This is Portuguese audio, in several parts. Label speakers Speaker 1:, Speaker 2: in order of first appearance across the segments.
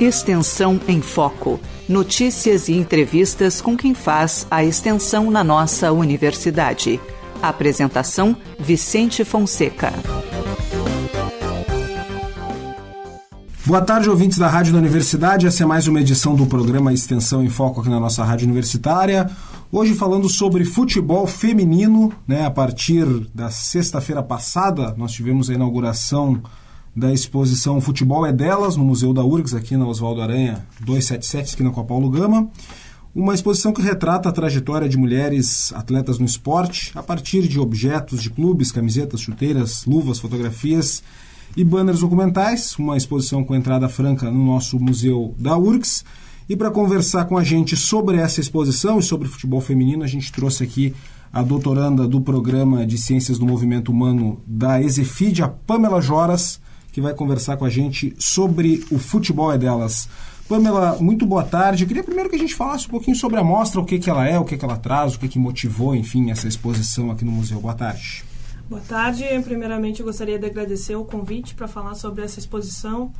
Speaker 1: Extensão em Foco. Notícias e entrevistas com quem faz a extensão na nossa universidade. Apresentação: Vicente Fonseca.
Speaker 2: Boa tarde, ouvintes da Rádio da Universidade. Essa é mais uma edição do programa Extensão em Foco aqui na nossa Rádio Universitária. Hoje falando sobre futebol feminino, né? A partir da sexta-feira passada, nós tivemos a inauguração da exposição Futebol é Delas, no Museu da URGS, aqui na Oswaldo Aranha 277, aqui na Copa Paulo Gama. Uma exposição que retrata a trajetória de mulheres atletas no esporte a partir de objetos de clubes, camisetas, chuteiras, luvas, fotografias e banners documentais. Uma exposição com entrada franca no nosso Museu da URGS. E para conversar com a gente sobre essa exposição e sobre futebol feminino, a gente trouxe aqui a doutoranda do Programa de Ciências do Movimento Humano da Exefid, a Pamela Joras que vai conversar com a gente sobre o futebol é delas. Pamela, muito boa tarde. Eu queria primeiro que a gente falasse um pouquinho sobre a mostra, o que, que ela é, o que, que ela traz, o que, que motivou, enfim, essa exposição aqui no museu. Boa tarde.
Speaker 3: Boa tarde. Primeiramente, eu gostaria de agradecer o convite para falar sobre essa exposição.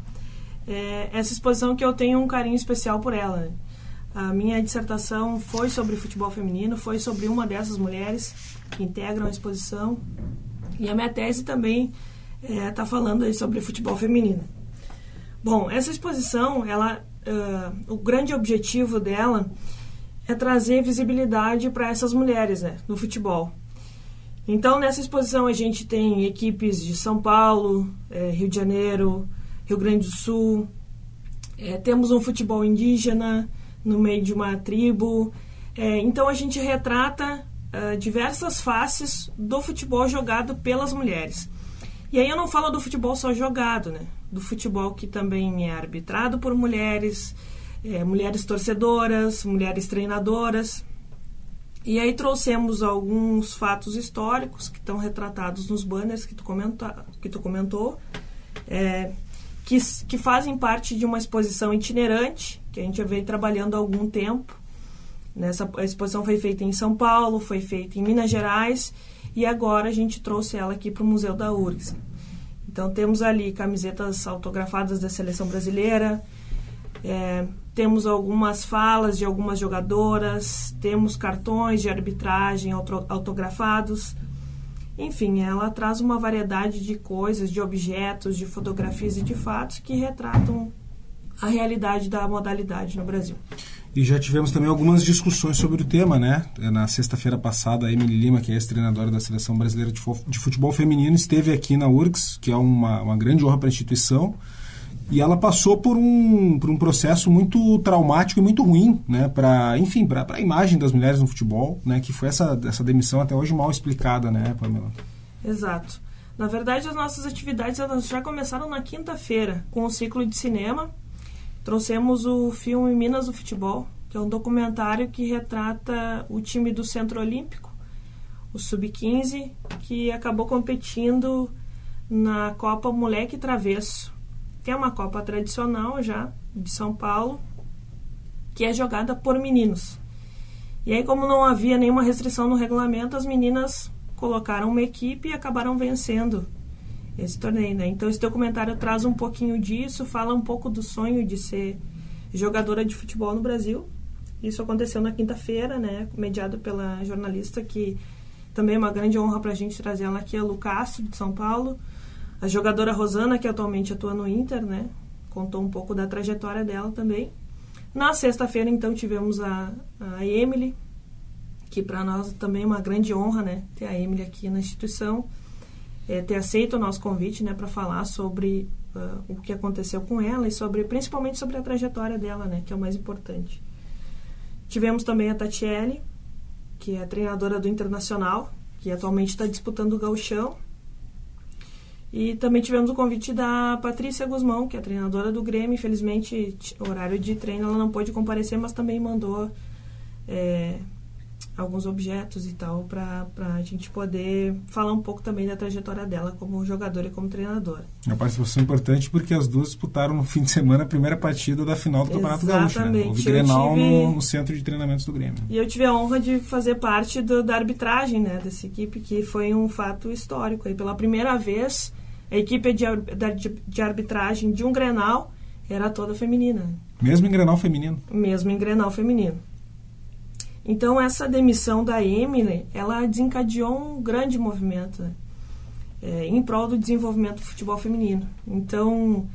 Speaker 3: É, essa exposição que eu tenho um carinho especial por ela. A minha dissertação foi sobre futebol feminino, foi sobre uma dessas mulheres que integram a exposição. E a minha tese também está é, tá falando aí sobre futebol feminino. Bom, essa exposição, ela, uh, o grande objetivo dela é trazer visibilidade para essas mulheres né, no futebol. Então, nessa exposição, a gente tem equipes de São Paulo, é, Rio de Janeiro, Rio Grande do Sul. É, temos um futebol indígena no meio de uma tribo. É, então, a gente retrata diversas faces do futebol jogado pelas mulheres. E aí eu não falo do futebol só jogado, né? Do futebol que também é arbitrado por mulheres, é, mulheres torcedoras, mulheres treinadoras. E aí trouxemos alguns fatos históricos que estão retratados nos banners que tu, comenta, que tu comentou, é, que, que fazem parte de uma exposição itinerante que a gente vem trabalhando há algum tempo. Nessa, a exposição foi feita em São Paulo, foi feita em Minas Gerais e agora a gente trouxe ela aqui para o Museu da URGS. Então temos ali camisetas autografadas da seleção brasileira, é, temos algumas falas de algumas jogadoras, temos cartões de arbitragem autografados. Enfim, ela traz uma variedade de coisas, de objetos, de fotografias e de fatos que retratam a realidade da modalidade no Brasil.
Speaker 2: E já tivemos também algumas discussões sobre o tema, né? Na sexta-feira passada, a Emily Lima, que é ex-treinadora da Seleção Brasileira de Futebol Feminino, esteve aqui na URGS, que é uma, uma grande honra para a instituição, e ela passou por um, por um processo muito traumático e muito ruim, né? Para, enfim, para a imagem das mulheres no futebol, né? Que foi essa, essa demissão até hoje mal explicada, né, Pamela?
Speaker 3: Exato. Na verdade, as nossas atividades elas já começaram na quinta-feira, com o ciclo de cinema, Trouxemos o filme Minas do Futebol, que é um documentário que retrata o time do Centro Olímpico, o Sub-15, que acabou competindo na Copa Moleque Travesso, que é uma Copa tradicional já de São Paulo, que é jogada por meninos. E aí, como não havia nenhuma restrição no regulamento, as meninas colocaram uma equipe e acabaram vencendo esse torneio, né? Então esse documentário traz um pouquinho disso, fala um pouco do sonho de ser jogadora de futebol no Brasil. Isso aconteceu na quinta-feira, né? Mediado pela jornalista que também é uma grande honra para a gente trazer ela aqui, a Lu Castro, de São Paulo. A jogadora Rosana, que atualmente atua no Inter, né? Contou um pouco da trajetória dela também. Na sexta-feira, então, tivemos a, a Emily, que para nós também é uma grande honra, né? Ter a Emily aqui na instituição é, ter aceito o nosso convite né, para falar sobre uh, o que aconteceu com ela e sobre principalmente sobre a trajetória dela, né, que é o mais importante. Tivemos também a Tatiele, que é treinadora do Internacional, que atualmente está disputando o gauchão. E também tivemos o convite da Patrícia Guzmão, que é treinadora do Grêmio. Infelizmente, horário de treino ela não pôde comparecer, mas também mandou é, alguns objetos e tal, para a gente poder falar um pouco também da trajetória dela como jogadora e como treinadora.
Speaker 2: É uma participação importante porque as duas disputaram no fim de semana a primeira partida da final do Campeonato
Speaker 3: Exatamente.
Speaker 2: Gaúcho. Né? Houve Grenal tive... no, no, centro de treinamentos do Grêmio.
Speaker 3: E eu tive a honra de fazer parte do, da arbitragem né, dessa equipe, que foi um fato histórico. E pela primeira vez, a equipe de, de, de arbitragem de um Grenal era toda feminina.
Speaker 2: Mesmo em Grenal feminino?
Speaker 3: Mesmo em Grenal feminino. Então, essa demissão da Emily, ela desencadeou um grande movimento né? é, em prol do desenvolvimento do futebol feminino. Então,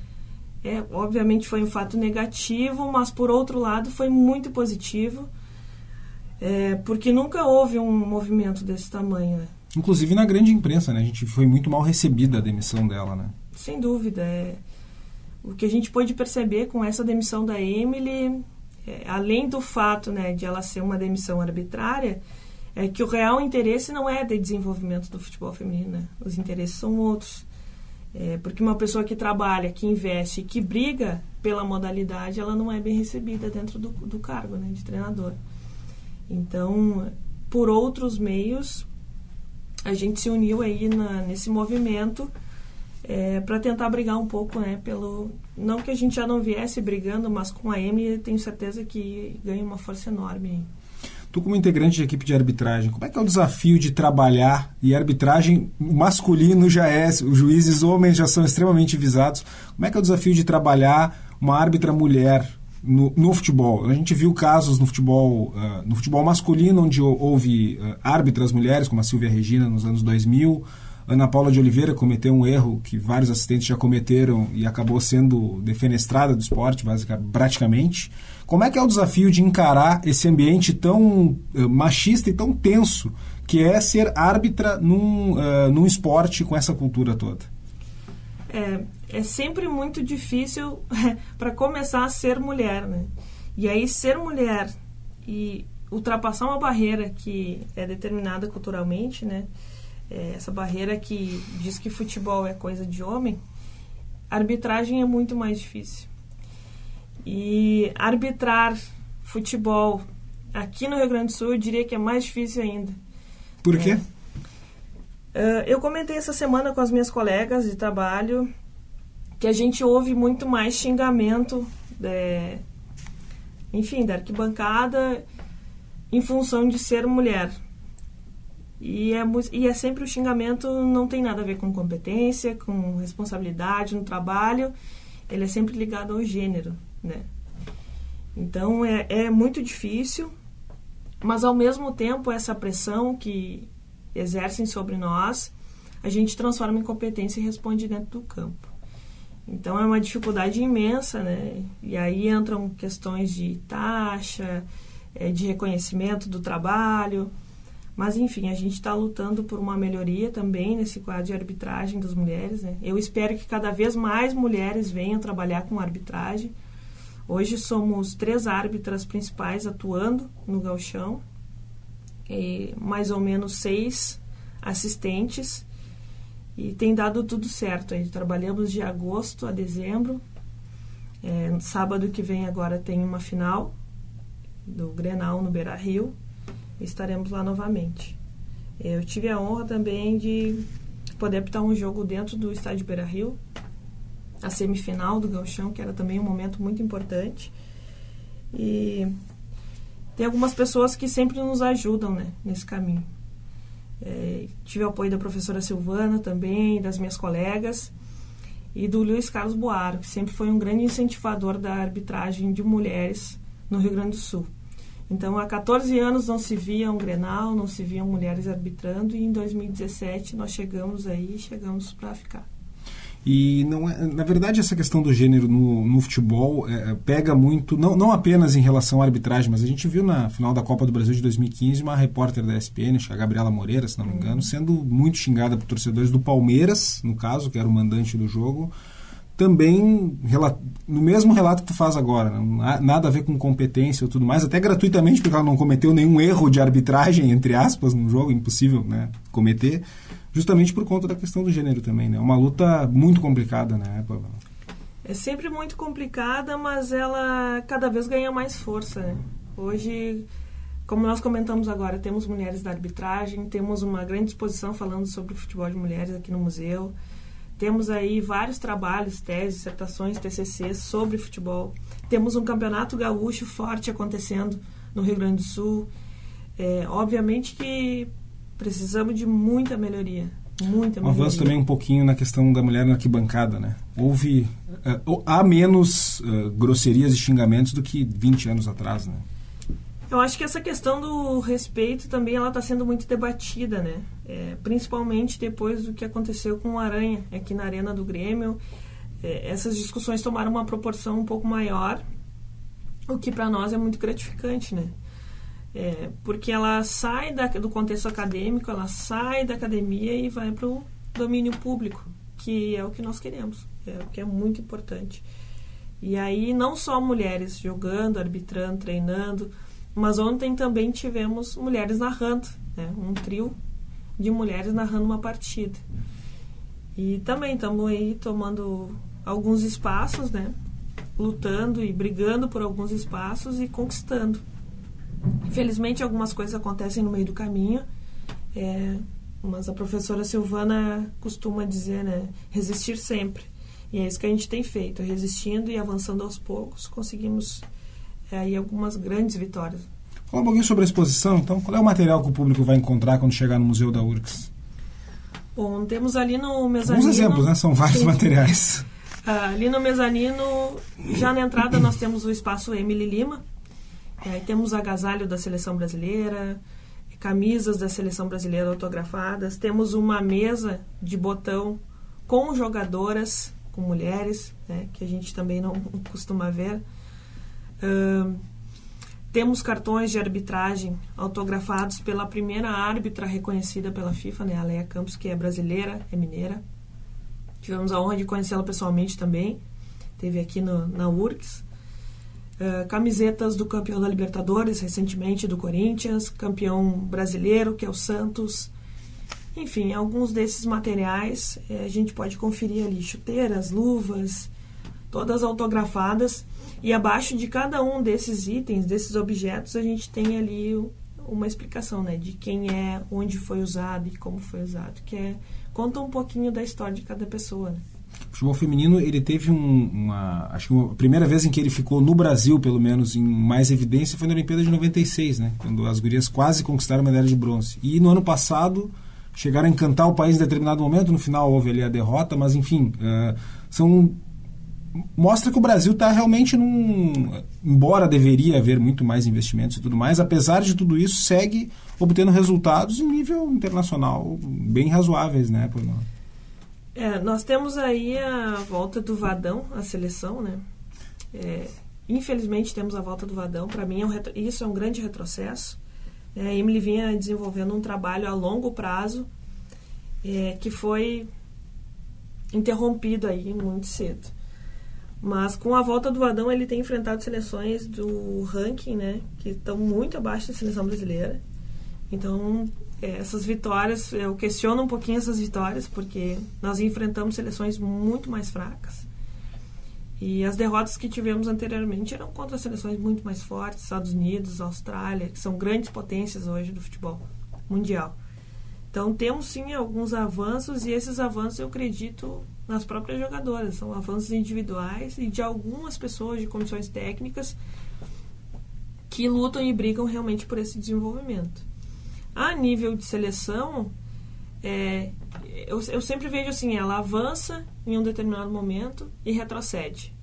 Speaker 3: é, obviamente foi um fato negativo, mas, por outro lado, foi muito positivo, é, porque nunca houve um movimento desse tamanho. Né?
Speaker 2: Inclusive na grande imprensa, né? A gente foi muito mal recebida a demissão dela, né?
Speaker 3: Sem dúvida. É, o que a gente pôde perceber com essa demissão da Emily, é, além do fato né, de ela ser uma demissão arbitrária, é que o real interesse não é de desenvolvimento do futebol feminino. Né? Os interesses são outros. É, porque uma pessoa que trabalha, que investe, que briga pela modalidade, ela não é bem recebida dentro do, do cargo né, de treinador. Então, por outros meios, a gente se uniu aí na, nesse movimento é, para tentar brigar um pouco, né, pelo não que a gente já não viesse brigando, mas com a Emily tenho certeza que ganha uma força enorme.
Speaker 2: Tu como integrante de equipe de arbitragem, como é que é o desafio de trabalhar e arbitragem masculino já é, os juízes homens já são extremamente visados. Como é que é o desafio de trabalhar uma árbitra mulher no, no futebol? A gente viu casos no futebol, uh, no futebol masculino onde houve uh, árbitras mulheres, como a Silvia Regina nos anos 2000, Ana Paula de Oliveira cometeu um erro que vários assistentes já cometeram e acabou sendo defenestrada do esporte, basicamente, praticamente. Como é que é o desafio de encarar esse ambiente tão uh, machista e tão tenso que é ser árbitra num, uh, num esporte com essa cultura toda?
Speaker 3: É, é sempre muito difícil para começar a ser mulher, né? E aí ser mulher e ultrapassar uma barreira que é determinada culturalmente, né? É, essa barreira que diz que futebol é coisa de homem, arbitragem é muito mais difícil. E arbitrar futebol aqui no Rio Grande do Sul, eu diria que é mais difícil ainda.
Speaker 2: Por quê?
Speaker 3: É, eu comentei essa semana com as minhas colegas de trabalho que a gente ouve muito mais xingamento, é, enfim, da arquibancada em função de ser mulher. E é, e é sempre o xingamento, não tem nada a ver com competência, com responsabilidade no trabalho, ele é sempre ligado ao gênero, né? Então é, é muito difícil, mas ao mesmo tempo essa pressão que exercem sobre nós, a gente transforma em competência e responde dentro do campo. Então é uma dificuldade imensa, né? E aí entram questões de taxa, é, de reconhecimento do trabalho, mas, enfim, a gente está lutando por uma melhoria também nesse quadro de arbitragem das mulheres. Né? Eu espero que cada vez mais mulheres venham trabalhar com arbitragem. Hoje somos três árbitras principais atuando no galchão, mais ou menos seis assistentes, e tem dado tudo certo. Aí, trabalhamos de agosto a dezembro. É, sábado que vem agora tem uma final do Grenal no Beira Rio estaremos lá novamente. Eu tive a honra também de poder apitar um jogo dentro do estádio Beira Rio, a semifinal do Galchão, que era também um momento muito importante. E tem algumas pessoas que sempre nos ajudam né, nesse caminho. É, tive o apoio da professora Silvana também, das minhas colegas, e do Luiz Carlos Boaro, que sempre foi um grande incentivador da arbitragem de mulheres no Rio Grande do Sul. Então, há 14 anos não se via um Grenal, não se viam mulheres arbitrando, e em 2017 nós chegamos aí, chegamos para ficar.
Speaker 2: E não é, na verdade essa questão do gênero no, no futebol é, é pega muito, não, não apenas em relação à arbitragem, mas a gente viu na final da Copa do Brasil de 2015 uma repórter da ESPN, a Gabriela Moreira, se não me engano, uhum. sendo muito xingada por torcedores do Palmeiras, no caso, que era o mandante do jogo, também no mesmo relato que tu faz agora, né? nada a ver com competência ou tudo mais, até gratuitamente, porque ela não cometeu nenhum erro de arbitragem, entre aspas, no jogo, impossível né, cometer, justamente por conta da questão do gênero também. Né? Uma luta muito complicada, né, Pavel?
Speaker 3: É sempre muito complicada, mas ela cada vez ganha mais força. Né? Hoje, como nós comentamos agora, temos mulheres da arbitragem, temos uma grande exposição falando sobre o futebol de mulheres aqui no museu. Temos aí vários trabalhos, teses, dissertações, TCCs sobre futebol. Temos um campeonato gaúcho forte acontecendo no Rio Grande do Sul. É, obviamente que precisamos de muita melhoria, Muita
Speaker 2: Um avanço também um pouquinho na questão da mulher na arquibancada, né? Houve... Uh, há menos uh, grosserias e xingamentos do que 20 anos atrás, né?
Speaker 3: Eu acho que essa questão do respeito também ela está sendo muito debatida, né? É, principalmente depois do que aconteceu com o Aranha aqui na arena do Grêmio. É, essas discussões tomaram uma proporção um pouco maior, o que para nós é muito gratificante, né? É, porque ela sai da, do contexto acadêmico, ela sai da academia e vai para o domínio público, que é o que nós queremos, é o que é muito importante. E aí não só mulheres jogando, arbitrando, treinando, mas ontem também tivemos mulheres narrando, né? um trio de mulheres narrando uma partida. E também estamos aí tomando alguns espaços, né? lutando e brigando por alguns espaços e conquistando. Infelizmente, algumas coisas acontecem no meio do caminho, é, mas a professora Silvana costuma dizer, né? Resistir sempre. E é isso que a gente tem feito, resistindo e avançando aos poucos, conseguimos aí algumas grandes vitórias.
Speaker 2: Fala um pouquinho sobre a exposição, então. Qual é o material que o público vai encontrar quando chegar no Museu da URCS?
Speaker 3: Bom, temos ali no mezanino...
Speaker 2: Alguns exemplos, né? São vários Sim. materiais.
Speaker 3: Ah, ali no mezanino, já na entrada, nós temos o espaço Emily Lima. Aí temos agasalho da Seleção Brasileira, camisas da Seleção Brasileira autografadas. Temos uma mesa de botão com jogadoras, com mulheres, né, que a gente também não costuma ver. Temos cartões de arbitragem autografados pela primeira árbitra reconhecida pela FIFA, né, a Leia Campos, que é brasileira, é mineira. Tivemos a honra de conhecê-la pessoalmente também. Teve aqui no, na URCS. Uh, camisetas do campeão da Libertadores, recentemente do Corinthians, campeão brasileiro, que é o Santos. Enfim, alguns desses materiais eh, a gente pode conferir ali: chuteiras, luvas, todas autografadas. E abaixo de cada um desses itens, desses objetos, a gente tem ali uma explicação, né, de quem é, onde foi usado e como foi usado, que é conta um pouquinho da história de cada pessoa. Né?
Speaker 2: O futebol feminino ele teve um, uma acho que a primeira vez em que ele ficou no Brasil pelo menos em mais evidência foi na Olimpíada de 96, né, quando as gurias quase conquistaram a medalha de bronze. E no ano passado chegaram a encantar o país em determinado momento, no final houve ali a derrota, mas enfim, uh, são mostra que o Brasil está realmente num. Embora deveria haver muito mais investimentos e tudo mais, apesar de tudo isso, segue obtendo resultados em nível internacional bem razoáveis, né, por nós.
Speaker 3: É, nós temos aí a volta do Vadão, a seleção, né? É, infelizmente temos a volta do Vadão. Para mim, é um retro... isso é um grande retrocesso. É, a Emily vinha desenvolvendo um trabalho a longo prazo é, que foi interrompido aí muito cedo. Mas com a volta do Vadão, ele tem enfrentado seleções do ranking, né? Que estão muito abaixo da seleção brasileira. Então, é, essas vitórias, eu questiono um pouquinho essas vitórias, porque nós enfrentamos seleções muito mais fracas. E as derrotas que tivemos anteriormente eram contra seleções muito mais fortes, Estados Unidos, Austrália, que são grandes potências hoje do futebol mundial. Então temos sim alguns avanços e esses avanços eu acredito nas próprias jogadoras. São avanços individuais e de algumas pessoas de comissões técnicas que lutam e brigam realmente por esse desenvolvimento. A nível de seleção, é, eu, eu sempre vejo assim, ela avança em um determinado momento e retrocede.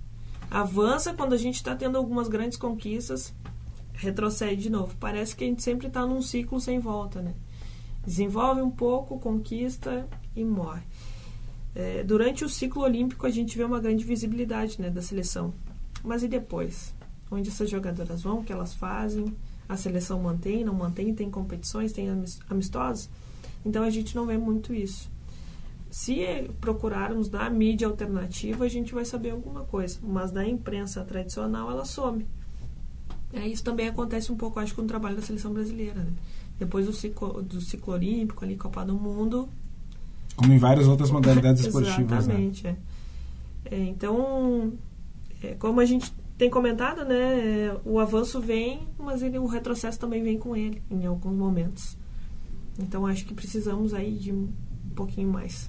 Speaker 3: Avança quando a gente está tendo algumas grandes conquistas, retrocede de novo. Parece que a gente sempre está num ciclo sem volta, né? Desenvolve um pouco, conquista e morre. É, durante o ciclo olímpico a gente vê uma grande visibilidade né, da seleção. Mas e depois? Onde essas jogadoras vão? O que elas fazem? A seleção mantém, não mantém? Tem competições, tem amistosos? Então a gente não vê muito isso. Se procurarmos na mídia alternativa, a gente vai saber alguma coisa, mas na imprensa tradicional ela some. É, isso também acontece um pouco, acho, com o trabalho da seleção brasileira. Né? Depois do ciclo, do ciclo olímpico, ali, Copa do Mundo,
Speaker 2: como em várias outras modalidades esportivas.
Speaker 3: Né? Exatamente. Né? É. É, então, é, como a gente tem comentado, né, o avanço vem, mas ele, o retrocesso também vem com ele em alguns momentos. Então, acho que precisamos aí de um pouquinho mais.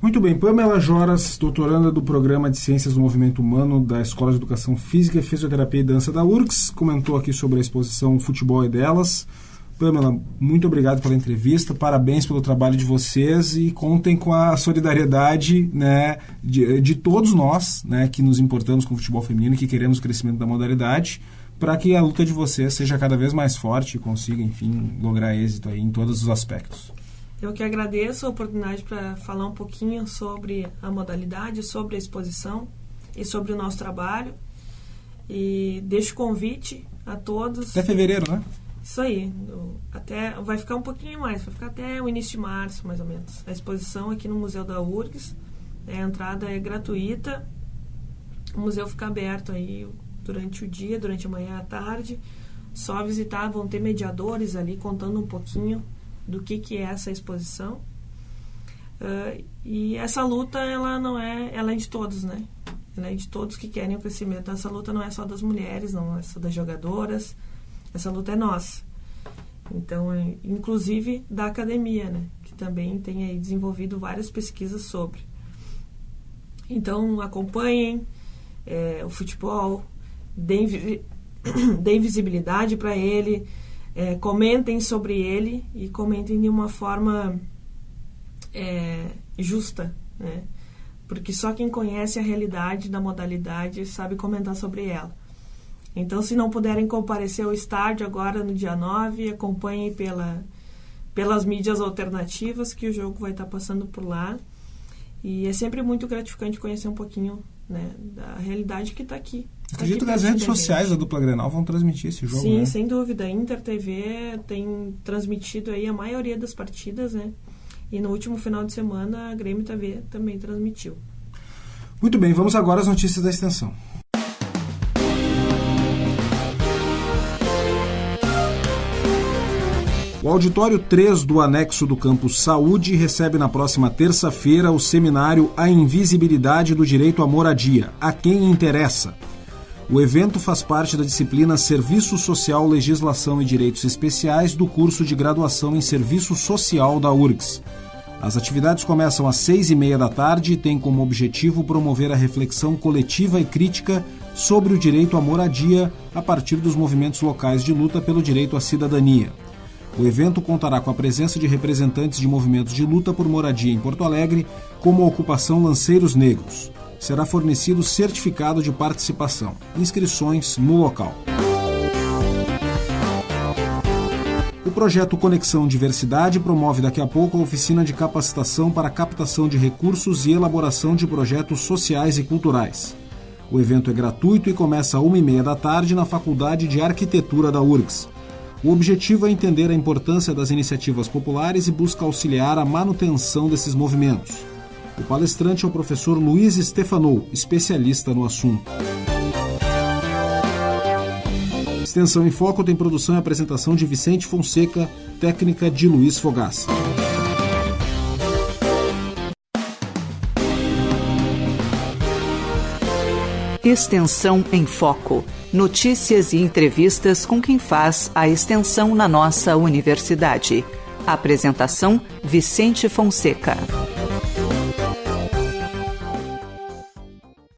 Speaker 2: Muito bem, Pamela Joras, doutoranda do Programa de Ciências do Movimento Humano da Escola de Educação Física, Fisioterapia e Dança da URCS, comentou aqui sobre a exposição Futebol e Delas, Pamela, muito obrigado pela entrevista, parabéns pelo trabalho de vocês e contem com a solidariedade né, de, de todos nós né, que nos importamos com o futebol feminino e que queremos o crescimento da modalidade para que a luta de vocês seja cada vez mais forte e consiga, enfim, lograr êxito aí em todos os aspectos.
Speaker 3: Eu que agradeço a oportunidade para falar um pouquinho sobre a modalidade, sobre a exposição e sobre o nosso trabalho. E deixo o convite a todos.
Speaker 2: Até fevereiro, né?
Speaker 3: Isso aí. Até, vai ficar um pouquinho mais, vai ficar até o início de março, mais ou menos. A exposição aqui no Museu da URGS. A entrada é gratuita. O museu fica aberto aí durante o dia, durante a manhã e a tarde. Só visitar, vão ter mediadores ali contando um pouquinho do que, que é essa exposição. Uh, e essa luta, ela não é, ela é de todos, né? Ela é de todos que querem o crescimento. Essa luta não é só das mulheres, não é só das jogadoras, essa luta é nossa. Então, é, inclusive da academia, né? Que também tem aí desenvolvido várias pesquisas sobre. Então, acompanhem é, o futebol, deem, deem visibilidade para ele, é, comentem sobre ele e comentem de uma forma é, justa, né? Porque só quem conhece a realidade da modalidade sabe comentar sobre ela. Então, se não puderem comparecer ao estádio agora no dia 9, acompanhem pela, pelas mídias alternativas que o jogo vai estar passando por lá. E é sempre muito gratificante conhecer um pouquinho né, da realidade que está aqui.
Speaker 2: Tá Acredito que as redes sociais da dupla Grenal vão transmitir esse jogo,
Speaker 3: Sim,
Speaker 2: né?
Speaker 3: sem dúvida. A Inter TV tem transmitido aí a maioria das partidas, né? E no último final de semana a Grêmio TV também transmitiu.
Speaker 2: Muito bem, vamos agora às notícias da extensão. O auditório 3 do anexo do campus Saúde recebe na próxima terça-feira o seminário A Invisibilidade do Direito à Moradia, a quem interessa. O evento faz parte da disciplina Serviço Social, Legislação e Direitos Especiais do curso de graduação em Serviço Social da URGS. As atividades começam às seis e meia da tarde e têm como objetivo promover a reflexão coletiva e crítica sobre o direito à moradia a partir dos movimentos locais de luta pelo direito à cidadania. O evento contará com a presença de representantes de movimentos de luta por moradia em Porto Alegre, como a ocupação Lanceiros Negros. Será fornecido certificado de participação. Inscrições no local. O projeto Conexão Diversidade promove daqui a pouco a oficina de capacitação para captação de recursos e elaboração de projetos sociais e culturais. O evento é gratuito e começa às uma e meia da tarde na Faculdade de Arquitetura da URGS. O objetivo é entender a importância das iniciativas populares e busca auxiliar a manutenção desses movimentos. O palestrante é o professor Luiz Stefanou, especialista no assunto. Extensão em Foco tem produção e apresentação de Vicente Fonseca, técnica de Luiz Fogaça.
Speaker 1: Extensão em Foco. Notícias e entrevistas com quem faz a extensão na nossa universidade. Apresentação: Vicente Fonseca.